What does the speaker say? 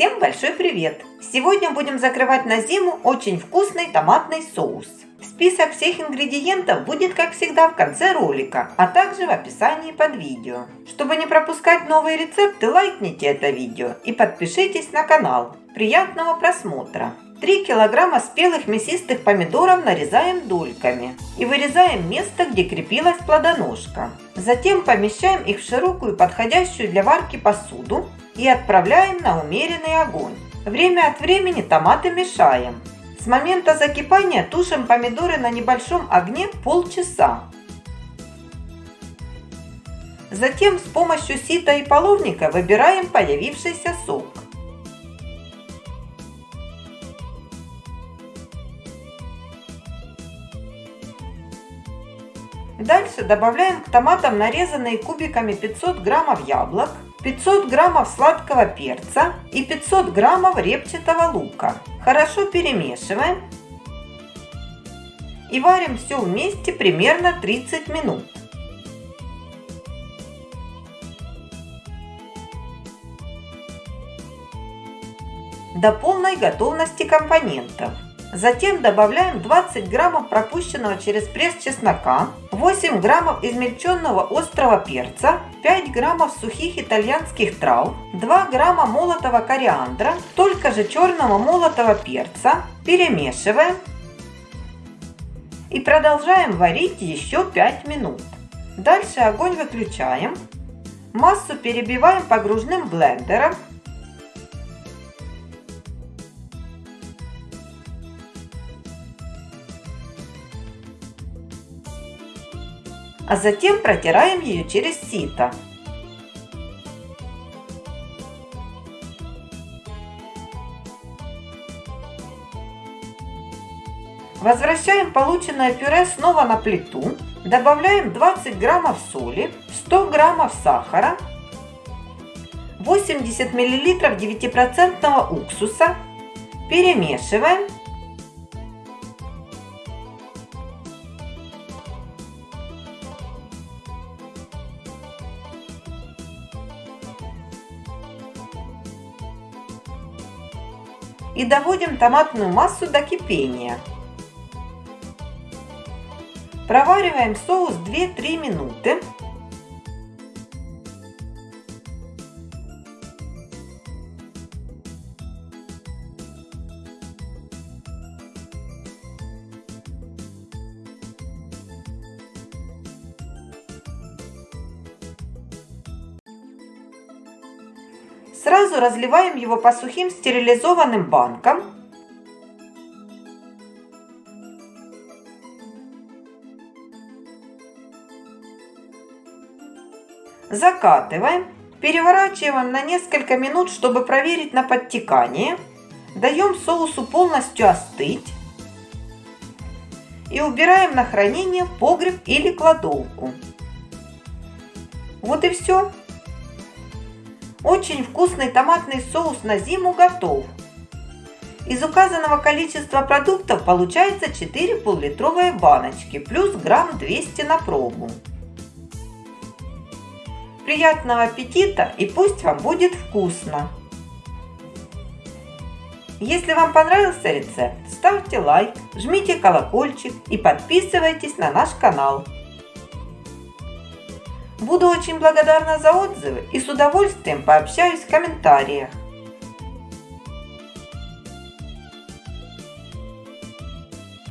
Всем большой привет! Сегодня будем закрывать на зиму очень вкусный томатный соус. Список всех ингредиентов будет, как всегда, в конце ролика, а также в описании под видео. Чтобы не пропускать новые рецепты, лайкните это видео и подпишитесь на канал. Приятного просмотра! 3 килограмма спелых мясистых помидоров нарезаем дольками и вырезаем место, где крепилась плодоножка. Затем помещаем их в широкую подходящую для варки посуду и отправляем на умеренный огонь. Время от времени томаты мешаем. С момента закипания тушим помидоры на небольшом огне полчаса. Затем с помощью сита и половника выбираем появившийся сок. Дальше добавляем к томатам нарезанные кубиками 500 граммов яблок, 500 граммов сладкого перца и 500 граммов репчатого лука. Хорошо перемешиваем и варим все вместе примерно 30 минут. До полной готовности компонентов. Затем добавляем 20 граммов пропущенного через пресс чеснока, 8 граммов измельченного острого перца, 5 граммов сухих итальянских трав, 2 грамма молотого кориандра, только же черного молотого перца. Перемешиваем и продолжаем варить еще 5 минут. Дальше огонь выключаем. Массу перебиваем погружным блендером а затем протираем ее через сито. Возвращаем полученное пюре снова на плиту. Добавляем 20 граммов соли, 100 граммов сахара, 80 миллилитров 9% уксуса. Перемешиваем и доводим томатную массу до кипения. Провариваем соус 2-3 минуты. Сразу разливаем его по сухим стерилизованным банкам. Закатываем. Переворачиваем на несколько минут, чтобы проверить на подтекание. Даем соусу полностью остыть. И убираем на хранение в погреб или кладовку. Вот и все. Очень вкусный томатный соус на зиму готов. Из указанного количества продуктов получается 4 пол-литровые баночки плюс грамм 200 на пробу. Приятного аппетита и пусть вам будет вкусно! Если вам понравился рецепт, ставьте лайк, жмите колокольчик и подписывайтесь на наш канал. Буду очень благодарна за отзывы и с удовольствием пообщаюсь в комментариях.